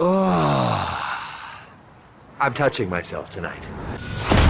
Oh, I'm touching myself tonight.